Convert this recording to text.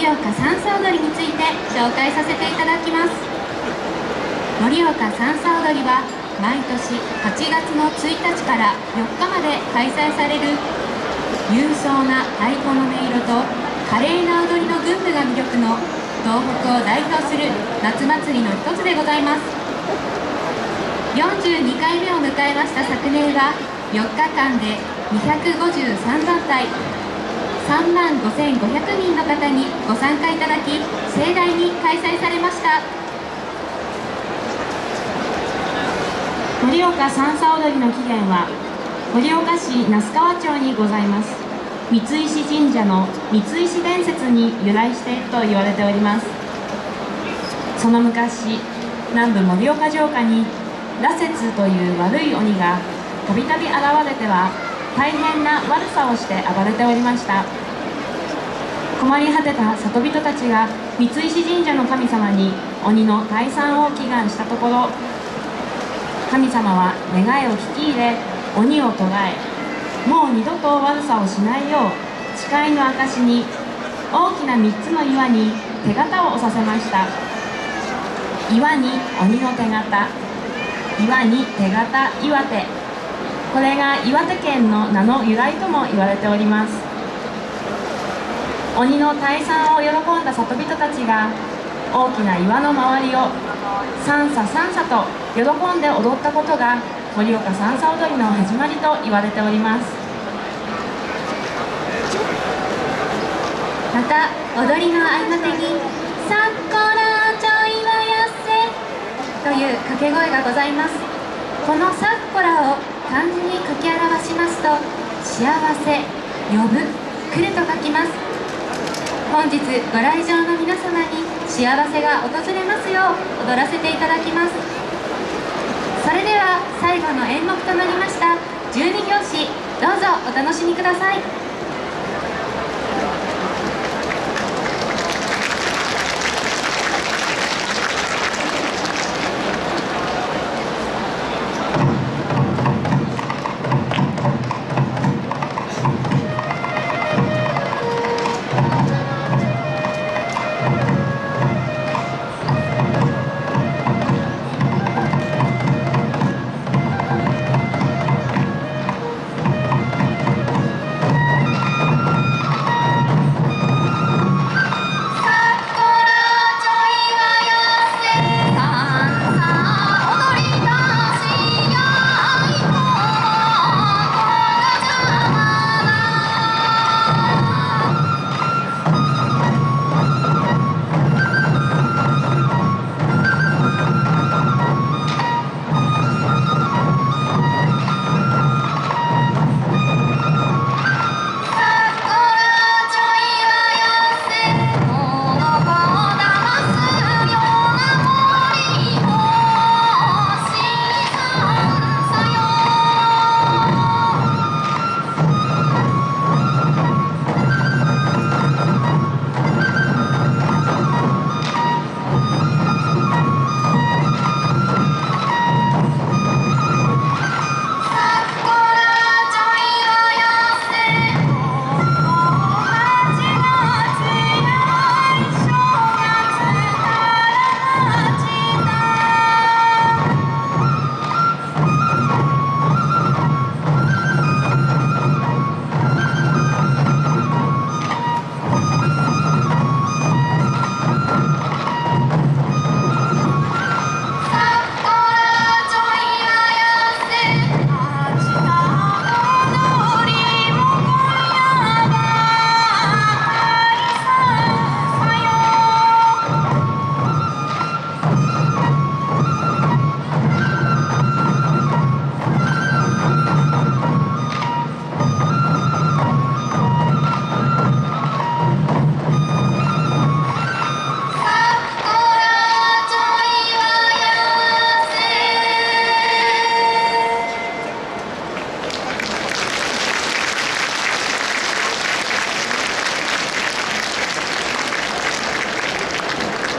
盛岡山荘鳥について紹介させていただきます。盛岡三叉踊りは毎年8月の1日から4日まで開催される勇壮な太鼓の音色と華麗な踊りの群舞が魅力の東北を代表する夏祭りの一つでございます。42回目を迎えました昨年は4日間で253団体3万5500人の方にご参加いただき盛大に開催されました。盛岡三叉踊りの起源は盛岡市那須川町にございます。三石神社の三石伝説に由来していると言われております。その昔南部盛岡城下に羅刹という悪い鬼がたびたび現れては大変な悪さをして暴れておりました。困り果てた里人たちが三石神社の神様に鬼の退散を祈願したところ神様は願いを聞き入れ鬼を捕らえもう二度と悪さをしないよう誓いの証に大きな3つの岩に手形を押させました。岩に鬼の手形岩に手形岩手。これが岩手県の名の由来とも言われております。鬼の退散を喜んだ里人たちが大きな岩の周りを三叉三叉と喜んで踊ったことが盛岡三叉踊りの始まりと言われております。また踊りの合間手に「さっこらちょいはやせ」という掛け声がございます。この「さっこら」を漢字に書き表しますと幸せ呼ぶ来ると書きます。本日ご来場の皆様に幸せが訪れますよう踊らせていただきます。それでは最後の演目となりました12拍子どうぞお楽しみください。